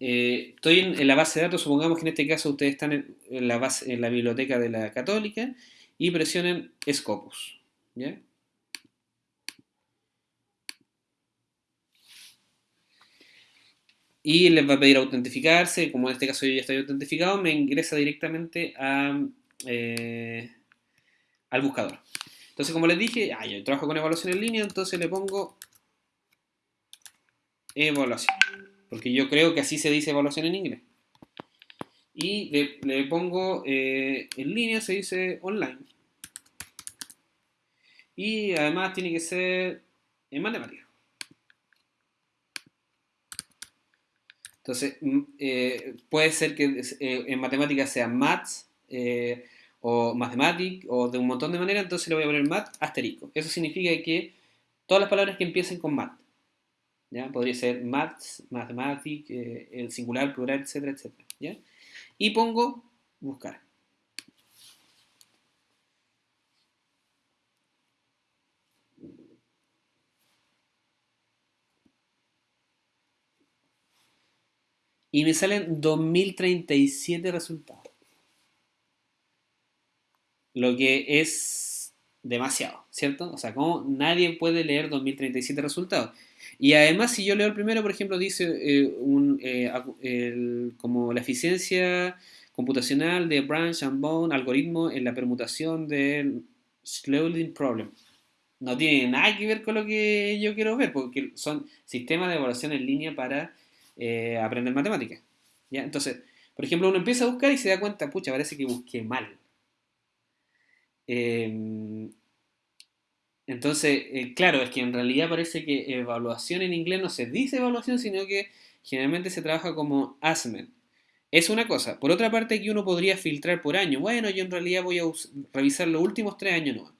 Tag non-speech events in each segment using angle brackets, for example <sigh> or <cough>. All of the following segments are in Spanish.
eh, estoy en, la base de datos, supongamos que en este caso ustedes están en, la, biblioteca de la católica y presionen Scopus. ¿ya? y les va a pedir autentificarse, como en este caso yo ya estoy autentificado, me ingresa directamente eh, al buscador. Entonces, como les dije, ah, yo trabajo con evaluación en línea, entonces le pongo evaluación, porque yo creo que así se dice evaluación en inglés. Y le, pongo eh, en línea, se dice online. Y además tiene que ser en matemáticas. Entonces, mm, eh, puede ser que eh, en matemáticas sea maths o mathematics o de un montón de maneras, entonces le voy a poner math asterisco. Eso significa que todas las palabras que empiecen con math, Podría ser maths, mathematics, el singular, plural, etcétera, etcétera. Y pongo buscar. y me salen 2037 resultados. Lo que es demasiado, ¿cierto? O sea, como nadie puede leer 2037 resultados. Y además, si yo leo el primero, por ejemplo, dice eh, eh, como la eficiencia computacional de branch and bone algoritmo en la permutación del Slowing Problem. No tiene nada que ver con lo que yo quiero ver, porque son sistemas de evaluación en línea para eh, aprender matemáticas. Entonces, por ejemplo, uno empieza a buscar y se da cuenta, pucha, parece que busqué mal. Em, entonces, eh, claro, es que en realidad parece que evaluación en inglés no se dice evaluación, sino que generalmente se trabaja como assessment. Es una cosa. Por otra parte, aquí uno podría filtrar por año. Bueno, yo en realidad voy a revisar los últimos tres años no.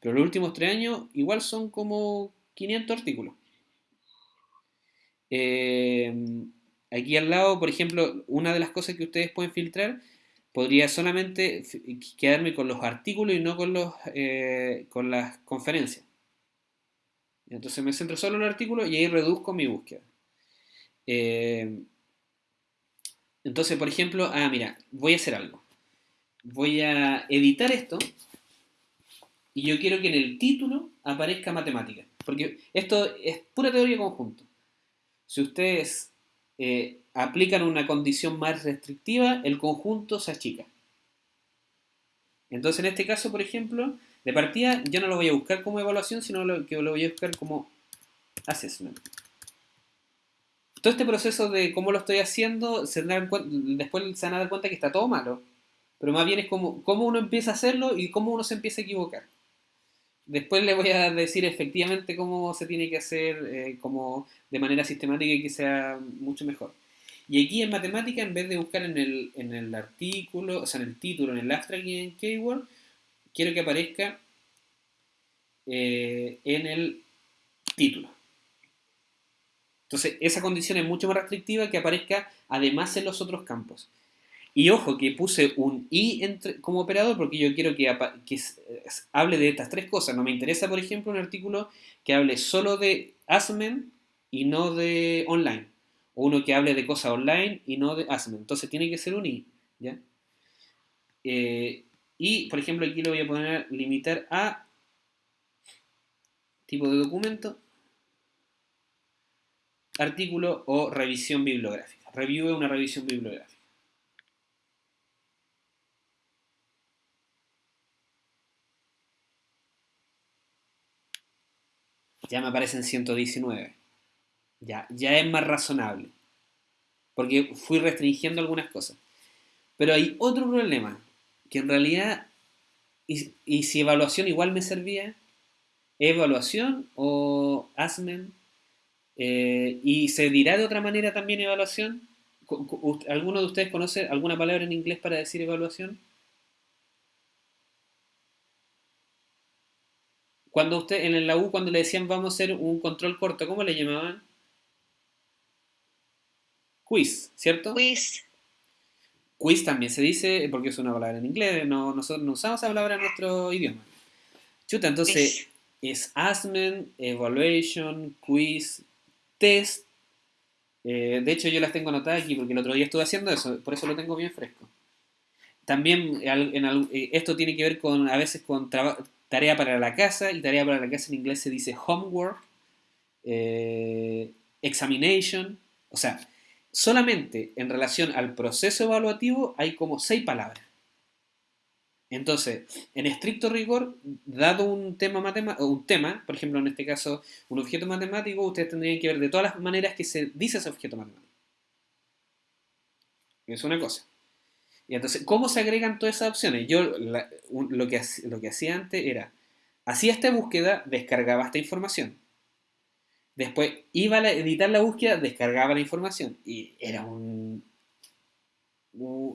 Pero los últimos tres años igual son como 500 artículos. Eh, aquí al lado, por ejemplo, una de las cosas que ustedes pueden filtrar podría solamente quedarme con los artículos y no con, los, eh, con las conferencias. Entonces me centro solo en el artículo y ahí reduzco mi búsqueda. Eh, entonces, por ejemplo, ah, mira, voy a hacer algo. Voy a editar esto y yo quiero que en el título aparezca matemática. Porque esto es pura teoría conjunto. Si ustedes eh, aplican una condición más restrictiva, el conjunto se achica. Entonces, en este caso, por ejemplo, de partida yo no lo voy a buscar como evaluación, sino que lo voy a buscar como assessment. Todo este proceso de cómo lo estoy haciendo, se después se van a dar cuenta que está todo malo. Pero más bien es como cómo uno empieza a hacerlo y cómo uno se empieza a equivocar. Después les voy a decir efectivamente cómo se tiene que hacer eh, como de manera sistemática y que sea mucho mejor. Y aquí en matemática, en vez de buscar en el, en el artículo, o sea, en el título, en el abstract y en keyword, quiero que aparezca eh, en el título. Entonces, esa condición es mucho más restrictiva que aparezca además en los otros campos. Y ojo, que puse un i como operador porque yo quiero que, hable de estas tres cosas. No me interesa, por ejemplo, un artículo que hable solo de Asmen y no de online. O uno que hable de cosas online y no de Asmen. Entonces tiene que ser un i. ¿ya? Eh, y, por ejemplo, aquí lo voy a poner limitar a tipo de documento, artículo o revisión bibliográfica. Review es una revisión bibliográfica. ya me aparecen 119. Ya, ya es más razonable. Porque fui restringiendo algunas cosas. Pero hay otro problema, que en realidad, y, si evaluación igual me servía, evaluación o ASMEN, eh, y se dirá de otra manera también evaluación. ¿Alguno de ustedes conoce alguna palabra en inglés para decir evaluación? Cuando usted, en la U, cuando le decían vamos a hacer un control corto, ¿cómo le llamaban? Quiz, ¿cierto? Quiz. Quiz también se dice, porque es una palabra en inglés, no, nosotros no usamos esa palabra en nuestro idioma. Chuta, entonces es assessment, evaluation, quiz, test, Eh, de hecho, yo las tengo anotadas aquí porque el otro día estuve haciendo eso, por eso lo tengo bien fresco. También en, eh, esto tiene que ver con a veces con tarea para la casa, y tarea para la casa en inglés se dice homework, eh, examination, o sea, solamente en relación al proceso evaluativo hay como seis palabras. Entonces, en estricto rigor, dado un tema, matemático, un tema, por ejemplo, en este caso, un objeto matemático, ustedes tendrían que ver de todas las maneras que se dice ese objeto matemático. Es una cosa. Y entonces, ¿cómo se agregan todas esas opciones? Yo lo, que, lo que hacía antes era, hacía esta búsqueda, descargaba esta información. Después iba a editar la búsqueda, descargaba la información. Y era un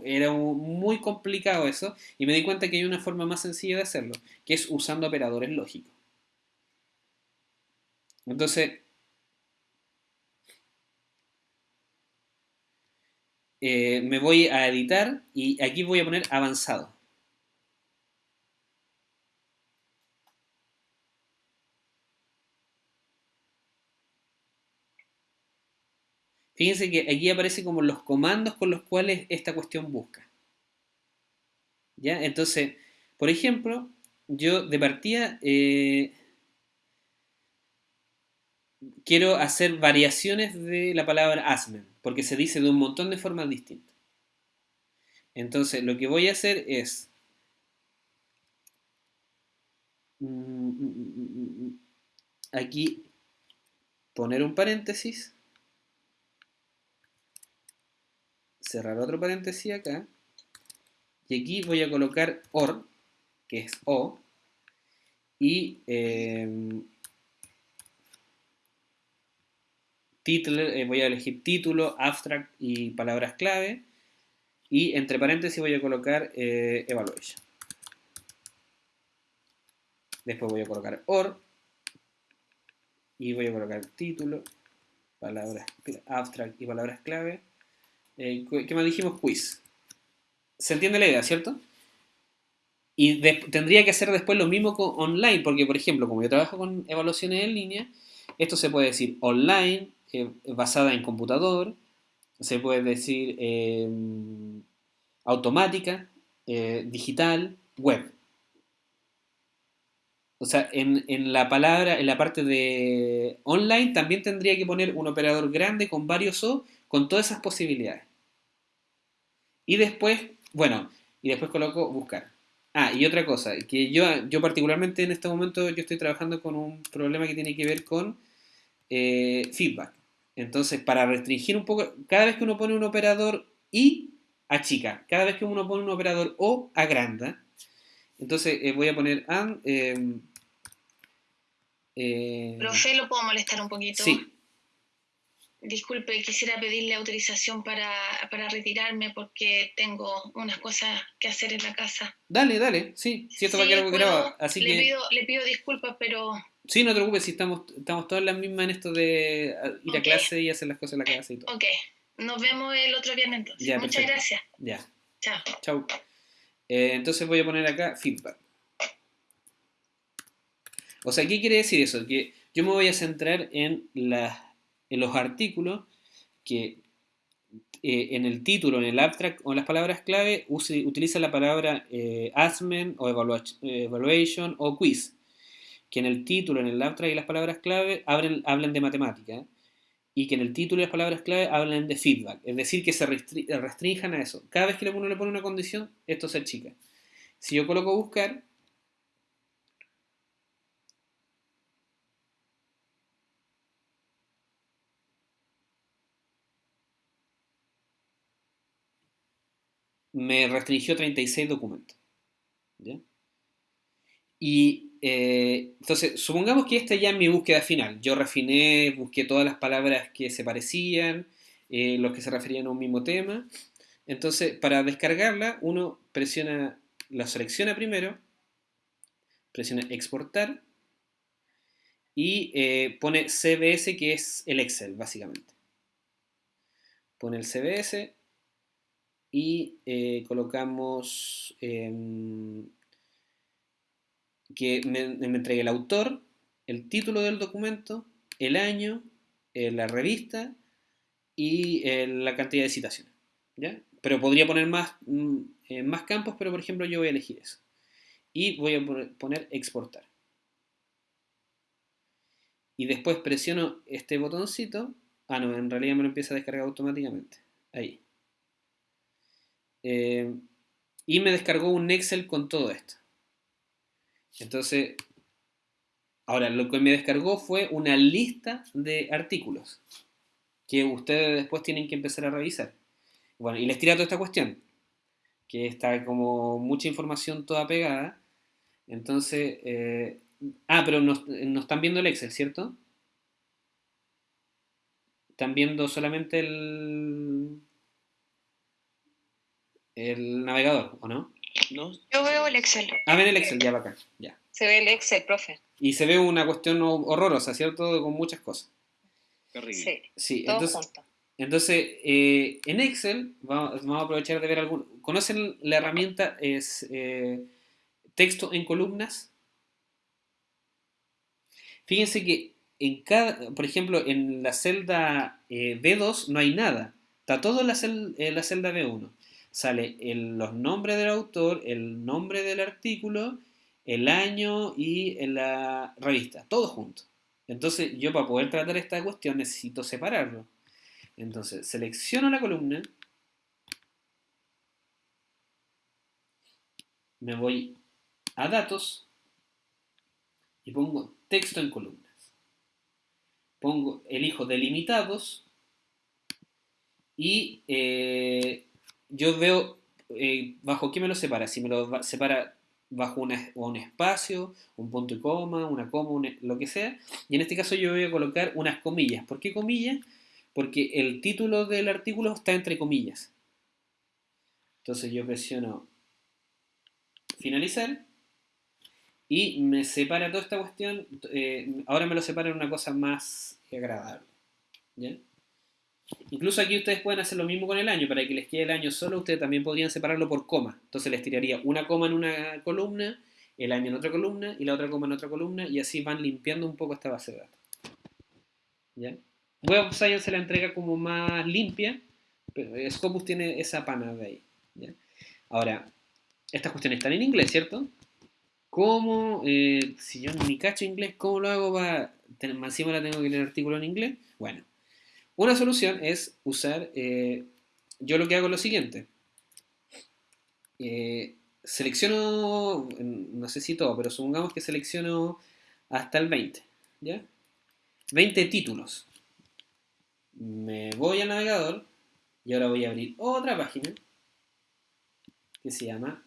era muy complicado eso y me di cuenta que hay una forma más sencilla de hacerlo, que es usando operadores lógicos. Entonces, eh, me voy a editar y aquí voy a poner avanzado. Fíjense que aquí aparece como los comandos con los cuales esta cuestión busca. ¿Ya? Entonces, por ejemplo, yo de partida eh, quiero hacer variaciones de la palabra asmen, porque se dice de un montón de formas distintas. Entonces, lo que voy a hacer es... Mm, mm, mm, aquí poner un paréntesis cerrar otro paréntesis acá, y aquí voy a colocar OR, que es O, y em, título, eh, voy a elegir título, abstract y palabras clave, y entre paréntesis voy a colocar eh, evaluation. Después voy a colocar OR, y voy a colocar título, palabras abstract y palabras clave, eh, ¿Qué más dijimos? Quiz. ¿Se entiende la idea, cierto? Y tendría que hacer después lo mismo con online, porque por ejemplo, como yo trabajo con evaluaciones en línea, esto se puede decir online, eh, basada en computador, se puede decir em, automática, eh, digital, web. O sea, en, en, la palabra, en la parte de online, también tendría que poner un operador grande con varios O, con todas esas posibilidades. Y después, bueno, y después coloco buscar. Ah, y otra cosa, que yo, yo particularmente en este momento yo estoy trabajando con un problema que tiene que ver con eh, feedback. Entonces, para restringir un poco, cada vez que uno pone un operador I, achica. Cada vez que uno pone un operador O, agranda. Entonces, eh, voy a poner and... Em, eh, Profe, ¿lo puedo molestar un poquito? Sí. Disculpe, quisiera pedirle autorización para, retirarme porque tengo unas cosas que hacer en la casa. Dale, dale, sí, si esto va a quedar grabado. Así le, pido, le pido disculpas, pero... Sí, no te preocupes, si estamos, estamos todas las mismas en esto de ir a clase y hacer las cosas en la casa y todo. Ok, nos vemos el otro viernes entonces. Muchas gracias. Ya. Chao. Chao. Eh, entonces voy a poner acá feedback. O sea, ¿qué quiere decir eso? Que yo me voy a centrar en las en los artículos que eh, en el título, en el abstract o en las palabras clave utiliza la palabra eh, o evaluation o quiz, que en el título, en el abstract y las palabras clave hablen, hablen de matemática y que en el título y las palabras clave hablen de feedback, es decir, que se restrinjan a eso. Cada vez que uno le pone una condición, esto se achica. Si yo coloco buscar, me restringió 36 documentos. Y eh, entonces, supongamos que esta ya es mi búsqueda final. Yo refiné, busqué todas las palabras que se parecían, eh, los que se referían a un mismo tema. Entonces, para descargarla, uno presiona, la selecciona primero, presiona exportar y eh, pone CBS, que es el Excel, básicamente. Pone el CBS, y eh, colocamos em, que me, entregue el autor, el título del documento, el año, eh, la revista y eh, la cantidad de citaciones. ¿ya? Pero podría poner más, mm, más campos, pero por ejemplo yo voy a elegir eso. Y voy a poner exportar. Y después presiono este botoncito. Ah, no, en realidad me lo empieza a descargar automáticamente. Ahí. Eh, y me descargó un Excel con todo esto. Entonces, ahora lo que me descargó fue una lista de artículos que ustedes después tienen que empezar a revisar. Bueno, y les tira toda esta cuestión, que está como mucha información toda pegada. Entonces, eh, ah, pero no, están viendo el Excel, ¿cierto? Están viendo solamente el, el navegador, ¿o no? ¿No? Yo veo el Excel. Ah, ven el Excel, ya va acá, ya. Se ve el Excel, profe. Y se ve una cuestión horrorosa, ¿cierto? Con muchas cosas. Sí, sí entonces, entonces eh, en Excel, vamos, a aprovechar de ver algún... ¿Conocen la herramienta es eh, texto en columnas? Fíjense que en cada, por ejemplo, en la celda eh, B2 no hay nada. Está todo en la, la celda B1. Sale los nombres del autor, el nombre del artículo, el año y la revista. Todo junto. Entonces yo para poder tratar esta cuestión necesito separarlo. Entonces selecciono la columna, me voy a datos y pongo texto en columnas. Pongo, elijo delimitados y eh, yo veo eh, bajo qué me lo separa. Si me lo separa bajo un espacio, un punto y coma, una coma, lo que sea. Y en este caso yo voy a colocar unas comillas. ¿Por qué comillas? Porque el título del artículo está entre comillas. Entonces yo presiono finalizar y me separa toda esta cuestión. Eh, ahora me lo separa en una cosa más agradable. ¿ya? Incluso aquí ustedes pueden hacer lo mismo con el año, para que les quede el año solo, ustedes también podrían separarlo por coma. Entonces les tiraría una coma en una columna, el año en otra columna y la otra coma en otra columna, y así van limpiando un poco esta base de datos. ¿Ya? Web Science se la entrega como más limpia, pero Scopus tiene esa pana de ahí. Ahora, estas cuestiones están en inglés, ¿cierto? ¿Cómo, eh, si yo ni cacho inglés, cómo lo hago para, encima la tengo que leer el artículo en inglés? Bueno, una solución es usar, eh, yo lo que hago es lo siguiente. Eh, selecciono, no sé si todo, pero supongamos que selecciono hasta el 20, ¿ya? 20 títulos. Me voy al navegador y ahora voy a abrir otra página que se llama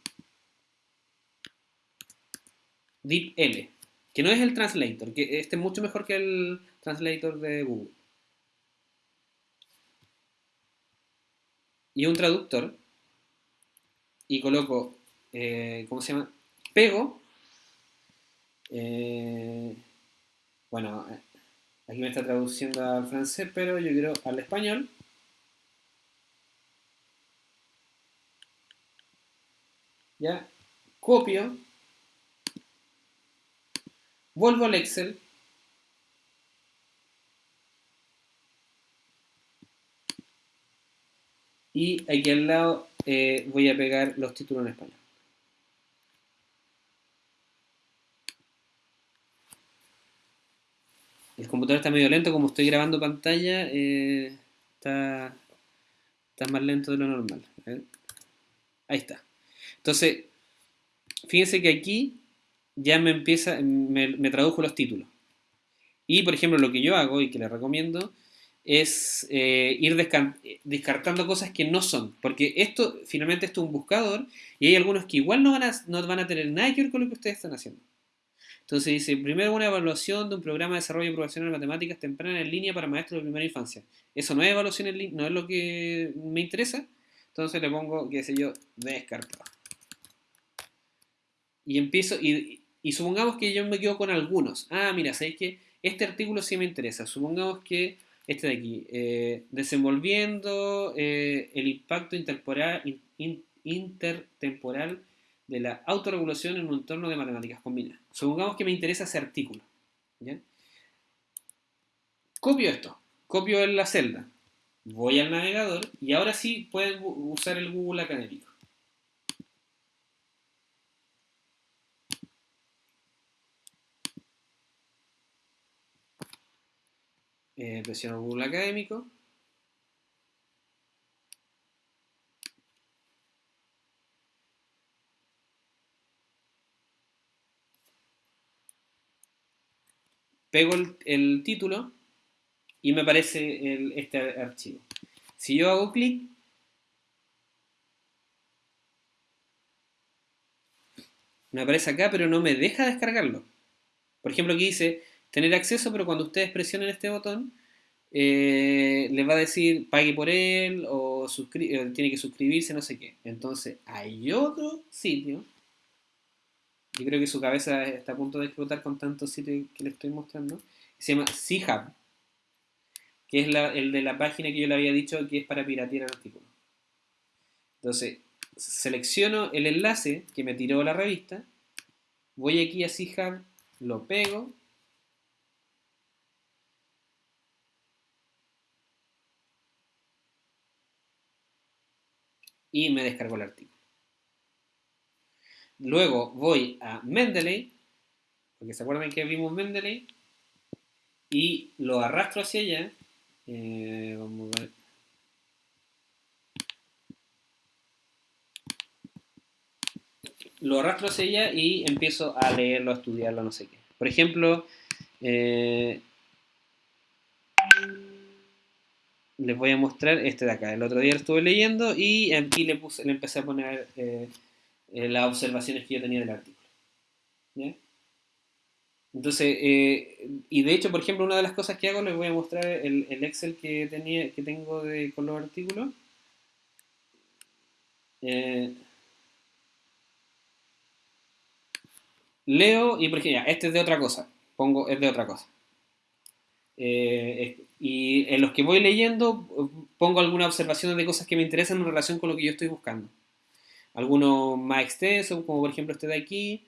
DeepL, que no es el translator, que este es mucho mejor que el translator de Google. Y un traductor y coloco, eh, ¿cómo se llama? Pego, eh, bueno, aquí me está traduciendo al francés, pero yo quiero al español. Ya, copio, vuelvo al Excel, Y aquí al lado eh, voy a pegar los títulos en español. El computador está medio lento, como estoy grabando pantalla, eh, está, más lento de lo normal. Ahí está. Entonces, fíjense que aquí ya me empieza, me tradujo los títulos. Y, por ejemplo, lo que yo hago y que les recomiendo es eh, ir descartando cosas que no son. Porque esto, finalmente, esto es un buscador y hay algunos que igual no van, a, no van a tener nada que ver con lo que ustedes están haciendo. Entonces dice, primero una evaluación de un programa de desarrollo profesional de matemáticas temprana en línea para maestros de primera infancia. Eso no es evaluación en línea, no es lo que me interesa. Entonces le pongo, qué sé yo, descartado. Y empiezo, y, y supongamos que yo me quedo con algunos. Ah, mira, ¿sabéis que este artículo sí me interesa? Supongamos que este de aquí, eh, desenvolviendo eh, el impacto intertemporal de la autorregulación en un entorno de matemáticas combinadas. Supongamos que me interesa ese artículo. Copio esto, copio en la celda, voy al navegador y ahora sí pueden usar el Google académico. Eh, presiono Google académico. Pego el título y me aparece este archivo. Si yo hago clic, me aparece acá, pero no me deja descargarlo. Por ejemplo, aquí dice tener acceso, pero cuando ustedes presionen este botón, eh, les va a decir pague por él o eh, tiene que suscribirse, no sé qué. Entonces, hay otro sitio. Yo creo que su cabeza está a punto de explotar con tantos sitios que le estoy mostrando. se llama C-Hub que es el de la página que yo le había dicho que es para piratear el artículo. Entonces, selecciono el enlace que me tiró la revista, voy aquí a CIHAB, lo pego, y me descargo el artículo. Luego voy a Mendeley, porque se acuerdan que vimos Mendeley, y lo arrastro hacia allá eh, vamos a ver. Lo arrastro hacia ella y empiezo a leerlo, a estudiarlo, no sé qué. Por ejemplo, eh, les voy a mostrar este de acá. El otro día lo estuve leyendo y aquí le, puse, le empecé a poner eh, las observaciones que yo tenía del artículo. ¿Ya? Entonces, eh, y de hecho, por ejemplo, una de las cosas que hago, les voy a mostrar el, Excel que, tenía, que tengo de, con los artículos. Eh, leo y por ejemplo, este es de otra cosa, pongo, es de otra cosa. Eh, y en los que voy leyendo pongo algunas observaciones de cosas que me interesan en relación con lo que yo estoy buscando. Algunos más extensos, como por ejemplo este de aquí,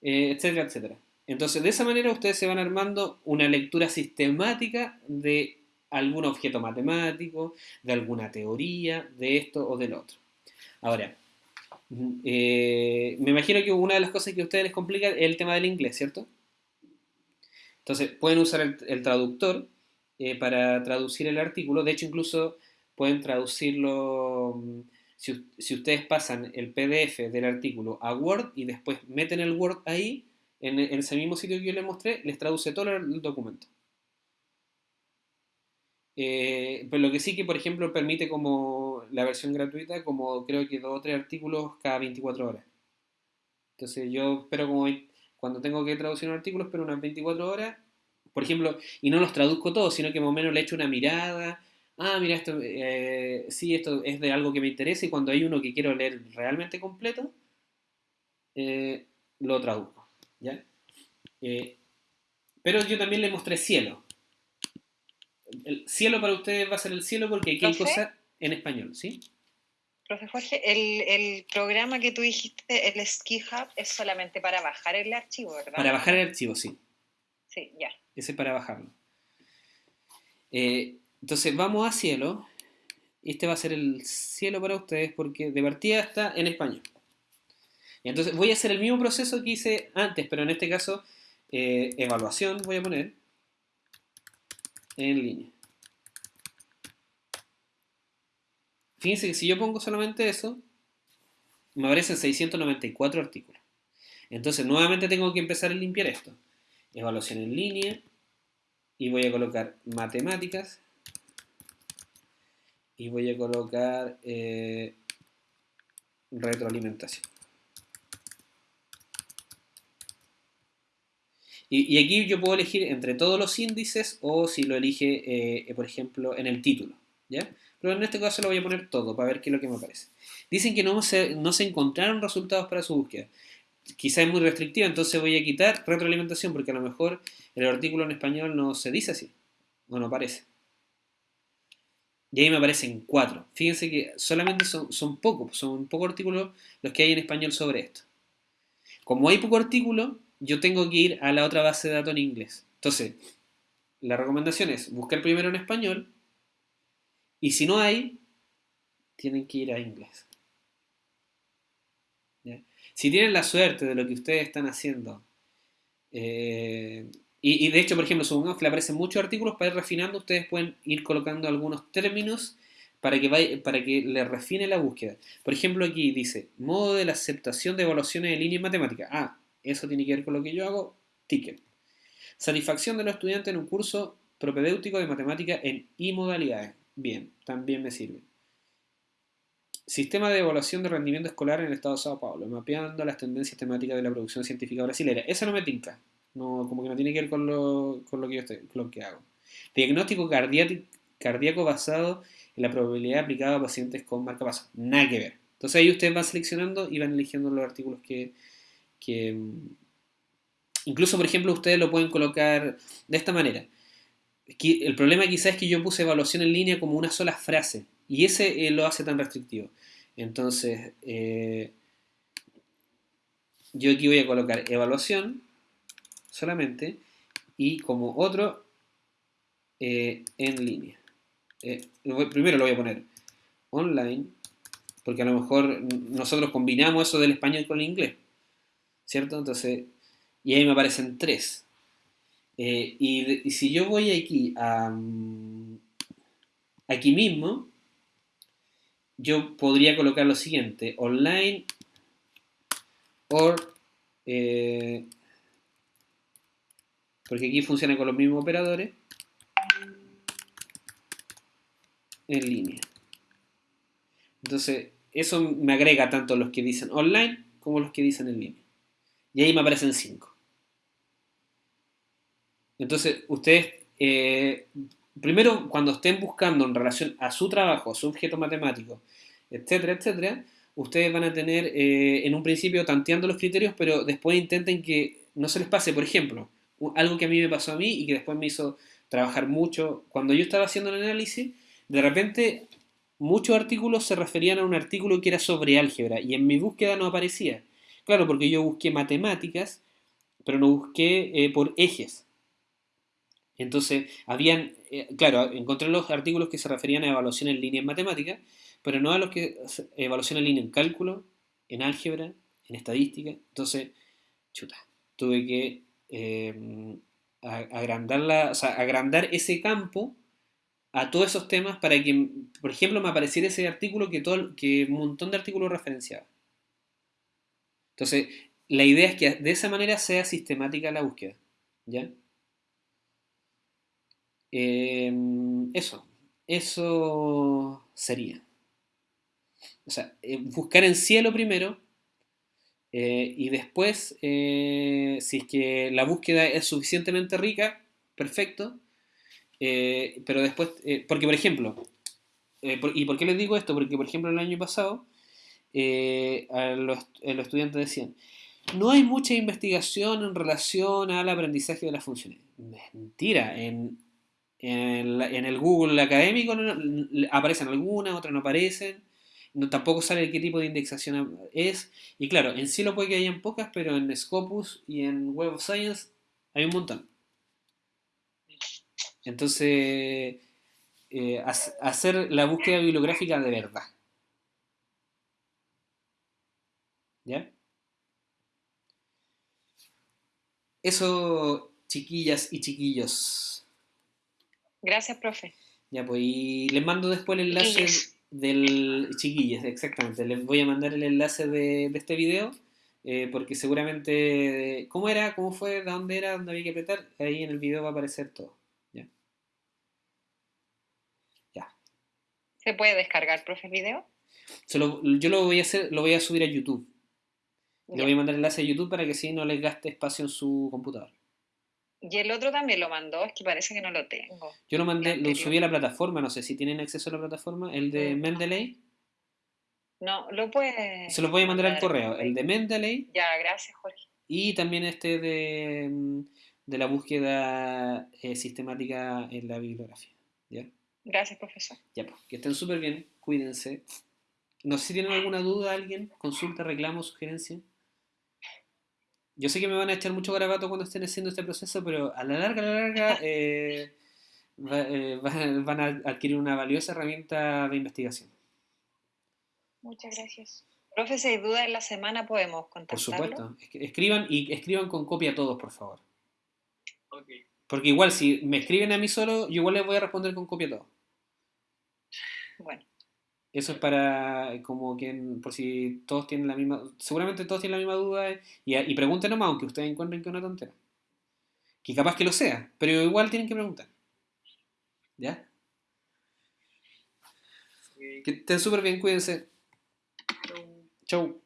etcétera, etcétera. Entonces, de esa manera ustedes se van armando una lectura sistemática de algún objeto matemático, de alguna teoría, de esto o del otro. Ahora, eh, me imagino que una de las cosas que a ustedes les complica es el tema del inglés, ¿cierto? Entonces, pueden usar el, traductor eh, para traducir el artículo. De hecho, incluso pueden traducirlo... Mm, si, ustedes pasan el PDF del artículo a Word y después meten el Word ahí, en, ese mismo sitio que yo les mostré, les traduce todo el documento. Eh, pero lo que sí que, por ejemplo, permite como la versión gratuita, como creo que dos o tres artículos cada 24 horas. Entonces yo espero como cuando tengo que traducir un artículo, espero unas 24 horas, por ejemplo, y no los traduzco todos, sino que más o menos le echo una mirada. Ah, mira, esto, eh, sí, esto es de algo que me interesa y cuando hay uno que quiero leer realmente completo, eh, lo traduzco. Eh, pero yo también le mostré cielo. El cielo para ustedes va a ser el cielo porque aquí hay cosas en español, ¿sí? Profe Jorge, el, programa que tú dijiste, el Ski Hub, es solamente para bajar el archivo, ¿verdad? Para bajar el archivo, sí. Sí, ya. Ese es para bajarlo. Eh, entonces vamos a cielo. Este va a ser el cielo para ustedes porque de partida está en español. Entonces voy a hacer el mismo proceso que hice antes, pero en este caso, eh, evaluación voy a poner en línea. Fíjense que si yo pongo solamente eso, me aparecen 694 artículos. Entonces nuevamente tengo que empezar a limpiar esto. Evaluación en línea. Y voy a colocar matemáticas. Y voy a colocar eh, retroalimentación. Y, aquí yo puedo elegir entre todos los índices o si lo elige, eh, por ejemplo, en el título. ¿ya? Pero en este caso lo voy a poner todo para ver qué es lo que me aparece. Dicen que no se, no se encontraron resultados para su búsqueda. Quizá es muy restrictiva, entonces voy a quitar retroalimentación porque a lo mejor el artículo en español no se dice así. O no aparece. Y ahí me aparecen cuatro. Fíjense que solamente son, son pocos, son pocos artículos los que hay en español sobre esto. Como hay poco artículo, yo tengo que ir a la otra base de datos en inglés. Entonces, la recomendación es buscar primero en español Y si no hay, tienen que ir a inglés. Si tienen la suerte de lo que ustedes están haciendo, eh, y, de hecho, por ejemplo, supongamos que le aparecen muchos artículos para ir refinando, ustedes pueden ir colocando algunos términos para que, para que le refine la búsqueda. Por ejemplo, aquí dice, modo de la aceptación de evaluaciones de línea en matemática. Ah, eso tiene que ver con lo que yo hago, ticket. Satisfacción de los estudiantes en un curso propedéutico de matemática en I modalidades. Bien, también me sirve. Sistema de evaluación de rendimiento escolar en el estado de Sao Paulo, mapeando las tendencias temáticas de la producción científica brasileña. Esa no me tinca. No, como que no tiene que ver con lo, con lo que yo con lo que hago. Diagnóstico cardíaco basado en la probabilidad aplicada a pacientes con marca paso. Nada que ver. Entonces ahí ustedes van seleccionando y van eligiendo los artículos que, que... Incluso, por ejemplo, ustedes lo pueden colocar de esta manera. El problema quizás es que yo puse evaluación en línea como una sola frase. Y ese eh, lo hace tan restrictivo. Entonces, eh, yo aquí voy a colocar evaluación solamente y como otro eh, en línea. primero lo voy a poner online, porque a lo mejor nosotros combinamos eso del español con el inglés, ¿cierto? Entonces, y ahí me aparecen tres. Y, y, si yo voy aquí a mm, aquí mismo, yo podría colocar lo siguiente, online or, eh, porque aquí funciona con los mismos operadores, en línea. Entonces, eso me agrega tanto los que dicen online como los que dicen en línea. Y ahí me aparecen cinco. Entonces, ustedes eh, primero, cuando estén buscando en relación a su trabajo, a su objeto matemático, etcétera, etcétera, ustedes van a tener eh, en un principio tanteando los criterios, pero después intenten que no se les pase, por ejemplo, algo que a mí me pasó a mí y que después me hizo trabajar mucho. Cuando yo estaba haciendo el análisis, de repente muchos artículos se referían a un artículo que era sobre álgebra y en mi búsqueda no aparecía. Claro, porque yo busqué matemáticas, pero no busqué eh, por ejes. Entonces, habían, eh, claro, encontré los artículos que se referían a evaluación en línea en matemáticas, pero no a los que evaluación en línea en cálculo, en álgebra, en estadística. Entonces, chuta, tuve que eh, agrandar, agrandar ese campo a todos esos temas para que, por ejemplo, me apareciera ese artículo que, todo, que un montón de artículos referenciaba. Entonces, la idea es que de esa manera sea sistemática la búsqueda. ¿Ya? Em, eso, eso sería. O sea, eh, buscar en cielo primero eh, y después, eh, si es que la búsqueda es suficientemente rica, perfecto. pero después, porque por ejemplo, ¿y por qué les digo esto? Porque por ejemplo el año pasado los, los estudiantes decían, no hay mucha investigación en relación al aprendizaje de las funciones. Mentira, en en, el Google académico aparecen algunas, otras no aparecen. Tampoco sabe qué tipo de indexación es. Y claro, en sí lo puede que hayan pocas, pero en Scopus y en Web of Science hay un montón. Entonces, eh, hacer la búsqueda bibliográfica de verdad. ¿Ya? Eso, chiquillas y chiquillos. Gracias, profe. Ya, pues, y les mando después el enlace del chiquillas, exactamente. Les voy a mandar el enlace de, este video, eh, porque seguramente, ¿cómo era? ¿Cómo fue? ¿De dónde era? ¿Dónde había que apretar? Ahí en el video va a aparecer todo. Ya. Ya. ¿Se puede descargar, profe, el video? yo lo voy a hacer, lo voy a subir a YouTube. Le voy a mandar el enlace a YouTube para que si no les gaste espacio en su computador. Y el otro también lo mandó, es que parece que no lo tengo. Yo lo mandé, lo subí a la plataforma, no sé si tienen acceso a la plataforma, el de mm. Mendeley. No, lo puede. Se lo voy a mandar al correo, el de Mendeley. Ya, gracias, Jorge. Y también este de, mm, de la búsqueda eh, sistemática en la bibliografía. ¿ya? Gracias, profesor. Ya, pues, que estén súper bien, cuídense. No sé si tienen alguna duda alguien, consulta, reclamo, sugerencia. Yo sé que me van a echar mucho garabato cuando estén haciendo este proceso, pero a la larga, a la larga, <laughs> eh, eh, van a adquirir una valiosa herramienta de investigación. Muchas gracias. Profe, si hay dudas en la semana podemos contactarlo. Por supuesto. Escriban y escriban con copia a todos, por favor. Porque igual si me escriben a mí solo, yo igual les voy a responder con copia a todos. Bueno. Eso es para, como que, por si todos tienen la misma, seguramente todos tienen la misma duda y, y pregunten nomás, aunque ustedes encuentren que es una tontera. Que capaz que lo sea, pero igual tienen que preguntar. ¿Ya? Que estén súper bien, cuídense. Chau.